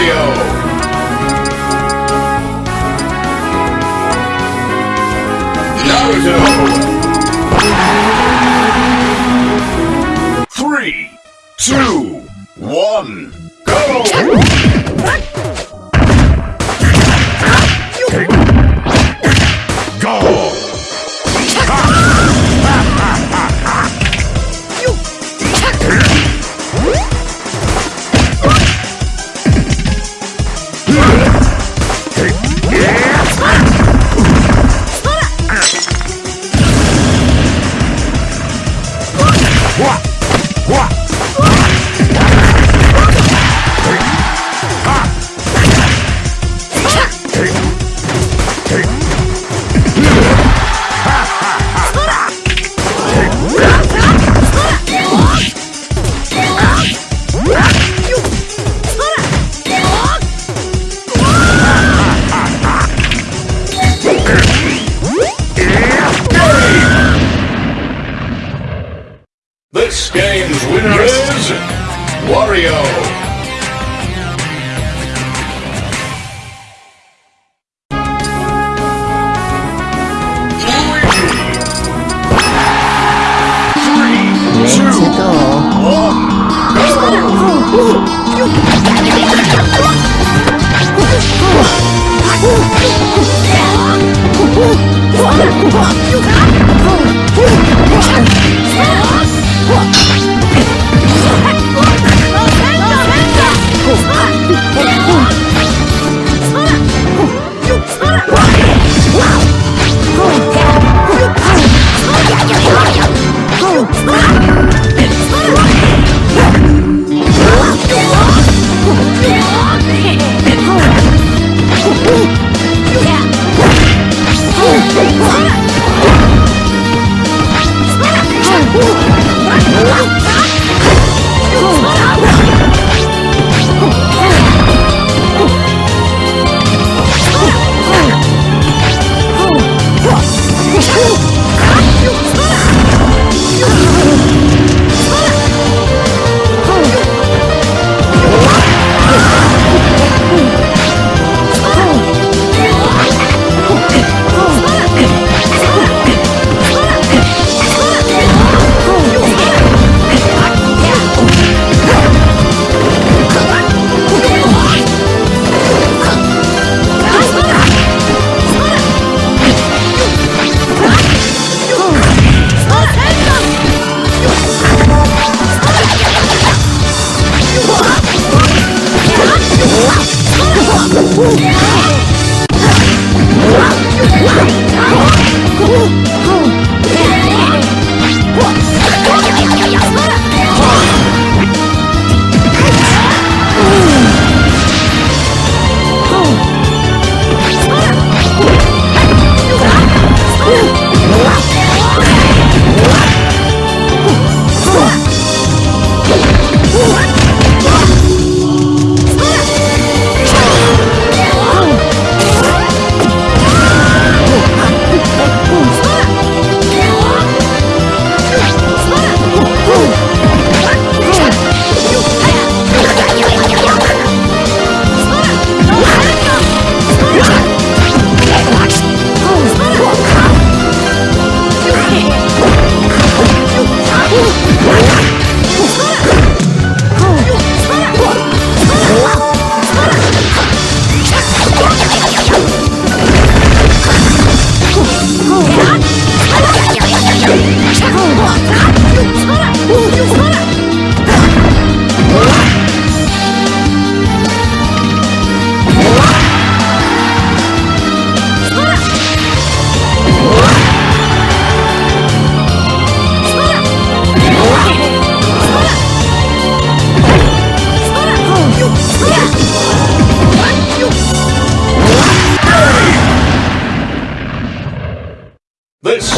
Wario! Naruto! Three, two,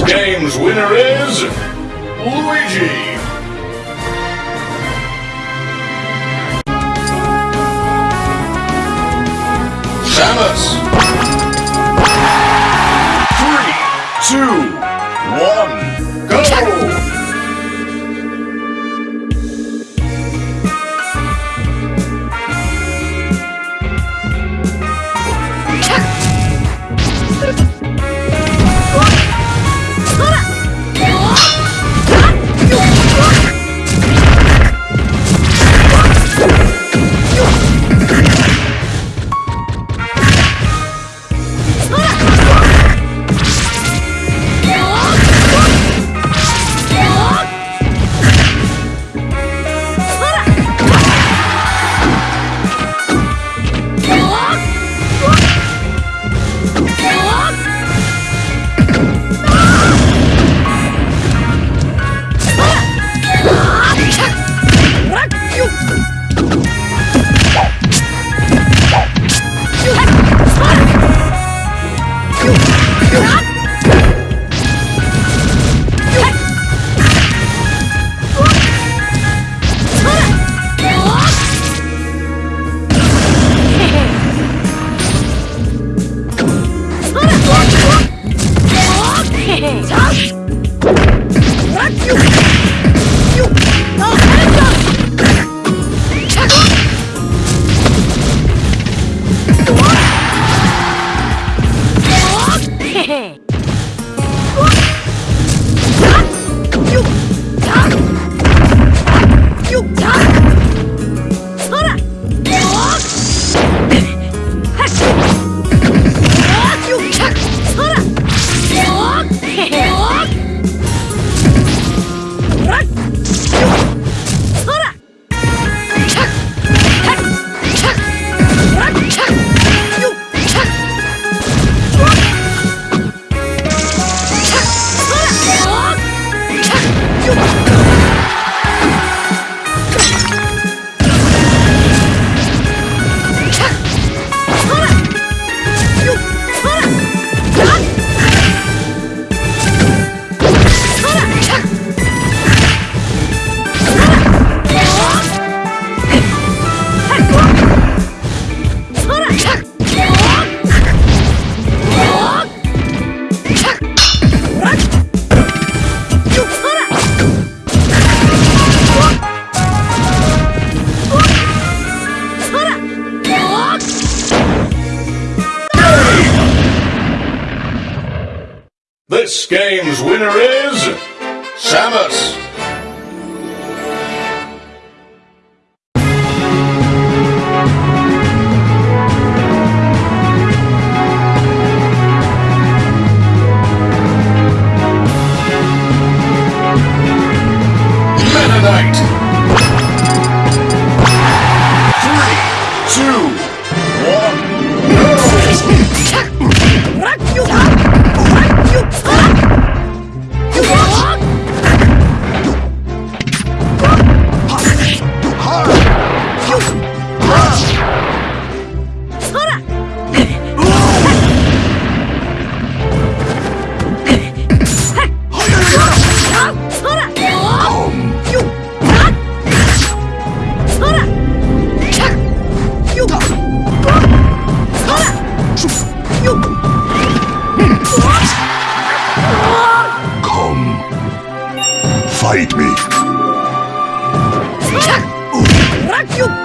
Game's winner is Luigi. Samus. Three, two, one, go! Winner is Samus. Three, two, one, go! Fight me. Donkey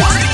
Woo!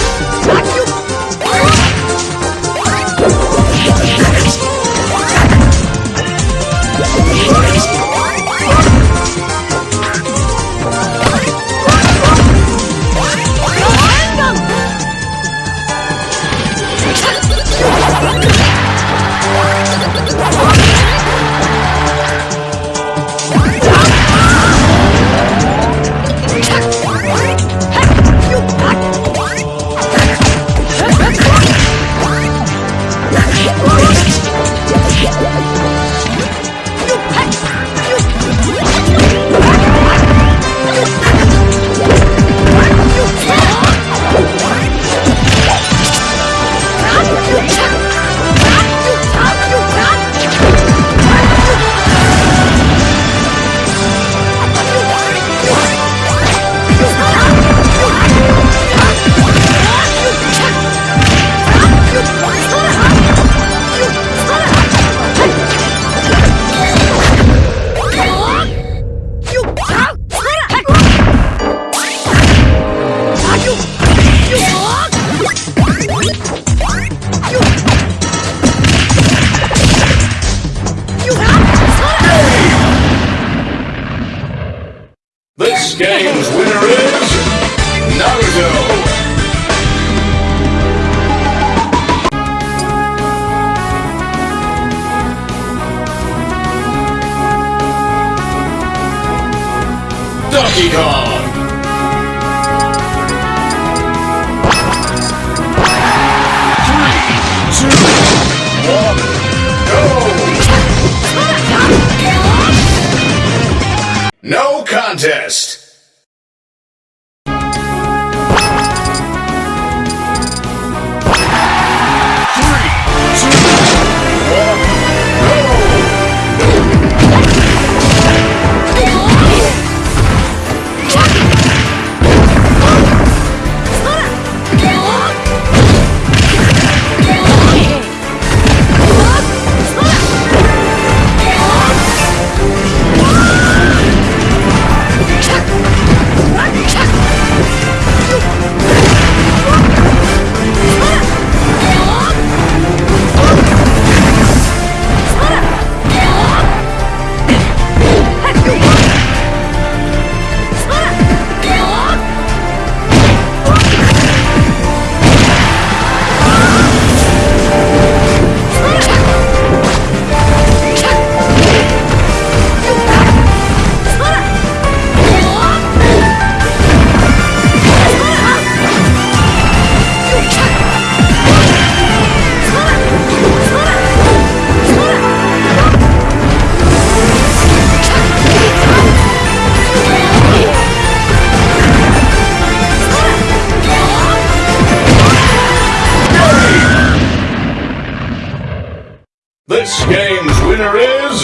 This game's winner is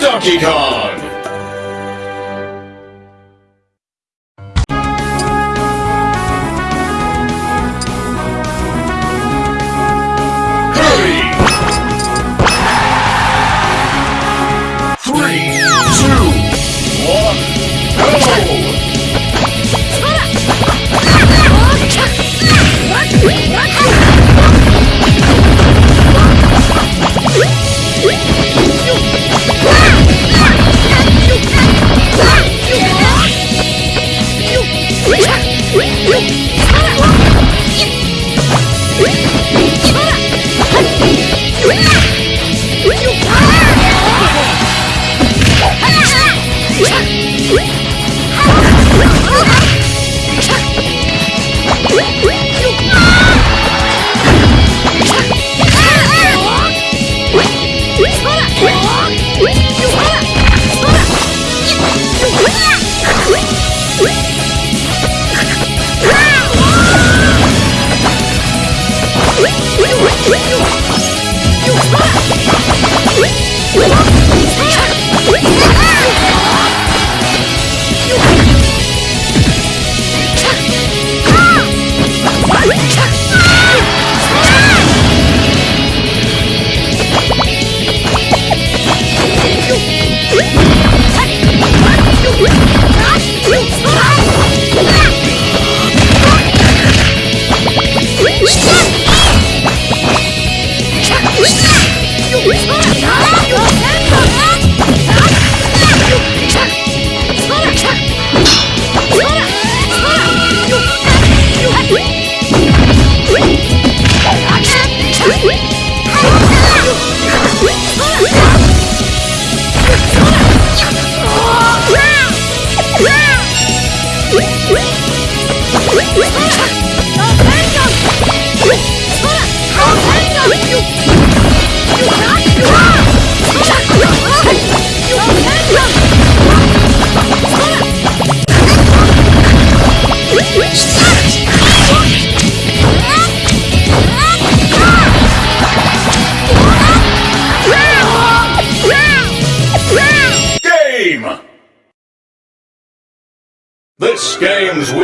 Donkey Kong.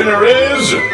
Winner is